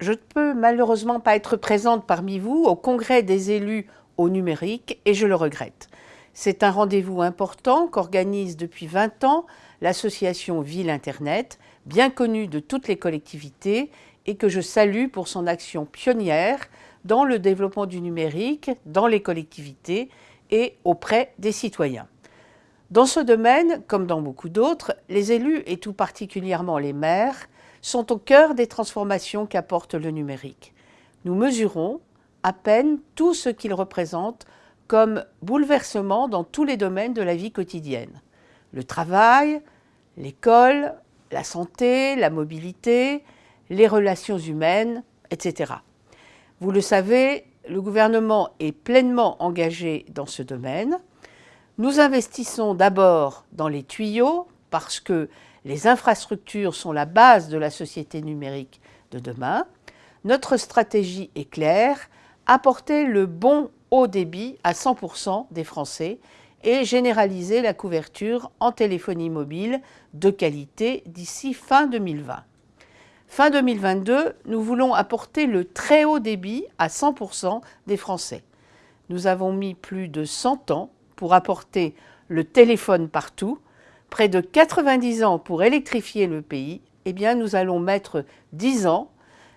je ne peux malheureusement pas être présente parmi vous au congrès des élus au numérique et je le regrette. C'est un rendez-vous important qu'organise depuis 20 ans l'association Ville Internet, bien connue de toutes les collectivités et que je salue pour son action pionnière dans le développement du numérique, dans les collectivités et auprès des citoyens. Dans ce domaine, comme dans beaucoup d'autres, les élus, et tout particulièrement les maires, sont au cœur des transformations qu'apporte le numérique. Nous mesurons à peine tout ce qu'il représente comme bouleversement dans tous les domaines de la vie quotidienne. Le travail, l'école, la santé, la mobilité, les relations humaines, etc. Vous le savez, le gouvernement est pleinement engagé dans ce domaine. Nous investissons d'abord dans les tuyaux parce que les infrastructures sont la base de la société numérique de demain. Notre stratégie est claire, apporter le bon haut débit à 100% des Français et généraliser la couverture en téléphonie mobile de qualité d'ici fin 2020. Fin 2022, nous voulons apporter le très haut débit à 100% des Français. Nous avons mis plus de 100 ans pour apporter le téléphone partout, près de 90 ans pour électrifier le pays, eh bien nous allons mettre 10 ans,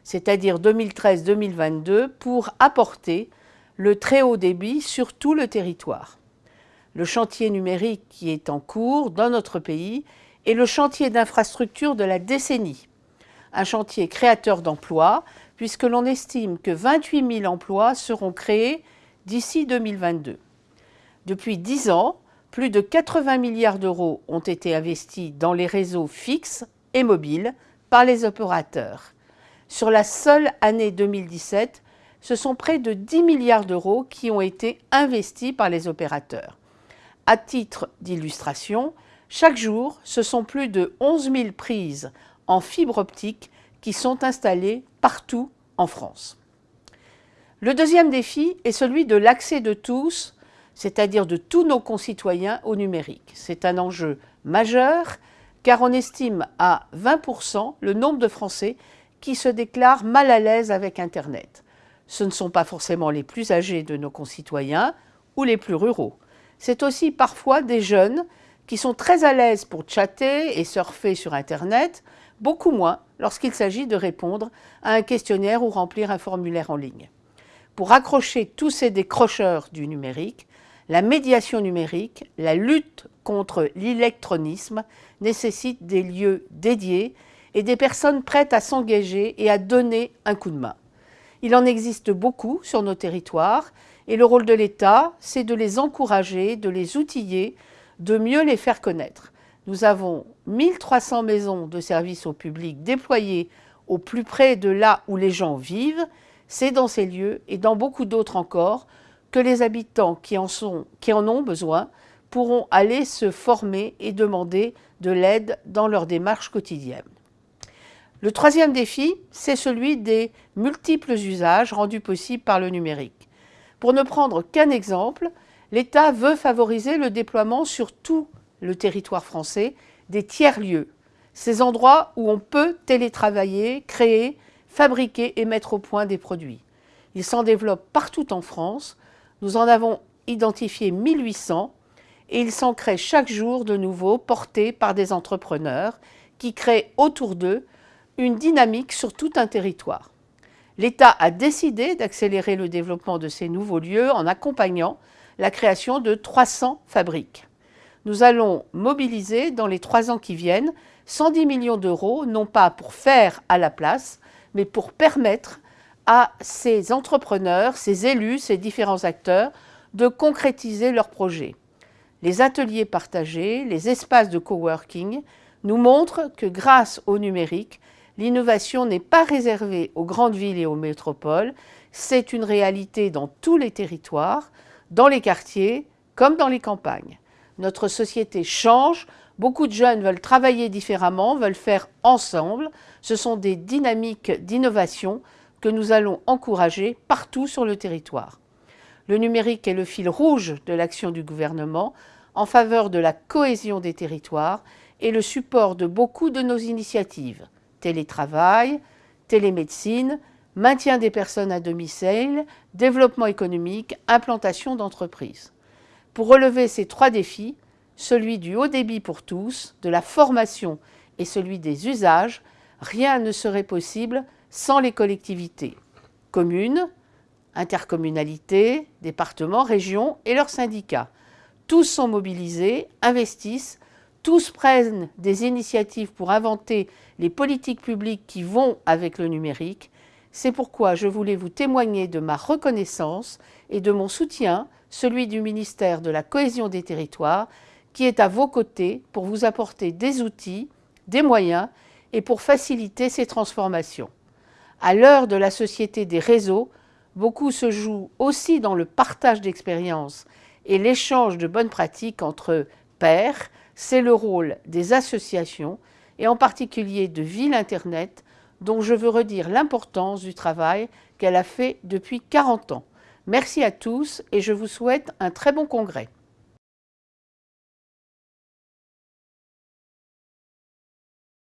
c'est-à-dire 2013-2022, pour apporter le très haut débit sur tout le territoire. Le chantier numérique qui est en cours dans notre pays est le chantier d'infrastructure de la décennie. Un chantier créateur d'emplois, puisque l'on estime que 28 000 emplois seront créés d'ici 2022. Depuis 10 ans, plus de 80 milliards d'euros ont été investis dans les réseaux fixes et mobiles par les opérateurs. Sur la seule année 2017, ce sont près de 10 milliards d'euros qui ont été investis par les opérateurs. À titre d'illustration, chaque jour, ce sont plus de 11 000 prises en fibre optique qui sont installées partout en France. Le deuxième défi est celui de l'accès de tous c'est-à-dire de tous nos concitoyens au numérique. C'est un enjeu majeur car on estime à 20% le nombre de Français qui se déclarent mal à l'aise avec Internet. Ce ne sont pas forcément les plus âgés de nos concitoyens ou les plus ruraux. C'est aussi parfois des jeunes qui sont très à l'aise pour chatter et surfer sur Internet, beaucoup moins lorsqu'il s'agit de répondre à un questionnaire ou remplir un formulaire en ligne. Pour accrocher tous ces décrocheurs du numérique, la médiation numérique, la lutte contre l'électronisme nécessite des lieux dédiés et des personnes prêtes à s'engager et à donner un coup de main. Il en existe beaucoup sur nos territoires et le rôle de l'État, c'est de les encourager, de les outiller, de mieux les faire connaître. Nous avons 1300 maisons de services au public déployées au plus près de là où les gens vivent. C'est dans ces lieux et dans beaucoup d'autres encore que les habitants qui en, ont besoin pourront aller se former et demander de l'aide dans leur démarche quotidienne. Le troisième défi, c'est celui des multiples usages rendus possibles par le numérique. Pour ne prendre qu'un exemple, l'État veut favoriser le déploiement sur tout le territoire français des tiers-lieux, ces endroits où on peut télétravailler, créer, fabriquer et mettre au point des produits. Ils s'en développent partout en France, nous en avons identifié 1800 et ils s'en créent chaque jour de nouveaux portés par des entrepreneurs qui créent autour d'eux une dynamique sur tout un territoire. L'État a décidé d'accélérer le développement de ces nouveaux lieux en accompagnant la création de 300 fabriques. Nous allons mobiliser dans les trois ans qui viennent 110 millions d'euros, non pas pour faire à la place, mais pour permettre à ces entrepreneurs, ces élus, ces différents acteurs de concrétiser leurs projets. Les ateliers partagés, les espaces de coworking nous montrent que grâce au numérique, l'innovation n'est pas réservée aux grandes villes et aux métropoles, c'est une réalité dans tous les territoires, dans les quartiers comme dans les campagnes. Notre société change, beaucoup de jeunes veulent travailler différemment, veulent faire ensemble. Ce sont des dynamiques d'innovation que nous allons encourager partout sur le territoire. Le numérique est le fil rouge de l'action du gouvernement en faveur de la cohésion des territoires et le support de beaucoup de nos initiatives. Télétravail, télémédecine, maintien des personnes à domicile, développement économique, implantation d'entreprises. Pour relever ces trois défis, celui du haut débit pour tous, de la formation et celui des usages, rien ne serait possible sans les collectivités, communes, intercommunalités, départements, régions et leurs syndicats. Tous sont mobilisés, investissent, tous prennent des initiatives pour inventer les politiques publiques qui vont avec le numérique. C'est pourquoi je voulais vous témoigner de ma reconnaissance et de mon soutien, celui du ministère de la Cohésion des Territoires, qui est à vos côtés pour vous apporter des outils, des moyens et pour faciliter ces transformations. À l'heure de la société des réseaux, beaucoup se joue aussi dans le partage d'expériences et l'échange de bonnes pratiques entre pairs. C'est le rôle des associations et en particulier de Ville Internet dont je veux redire l'importance du travail qu'elle a fait depuis 40 ans. Merci à tous et je vous souhaite un très bon congrès.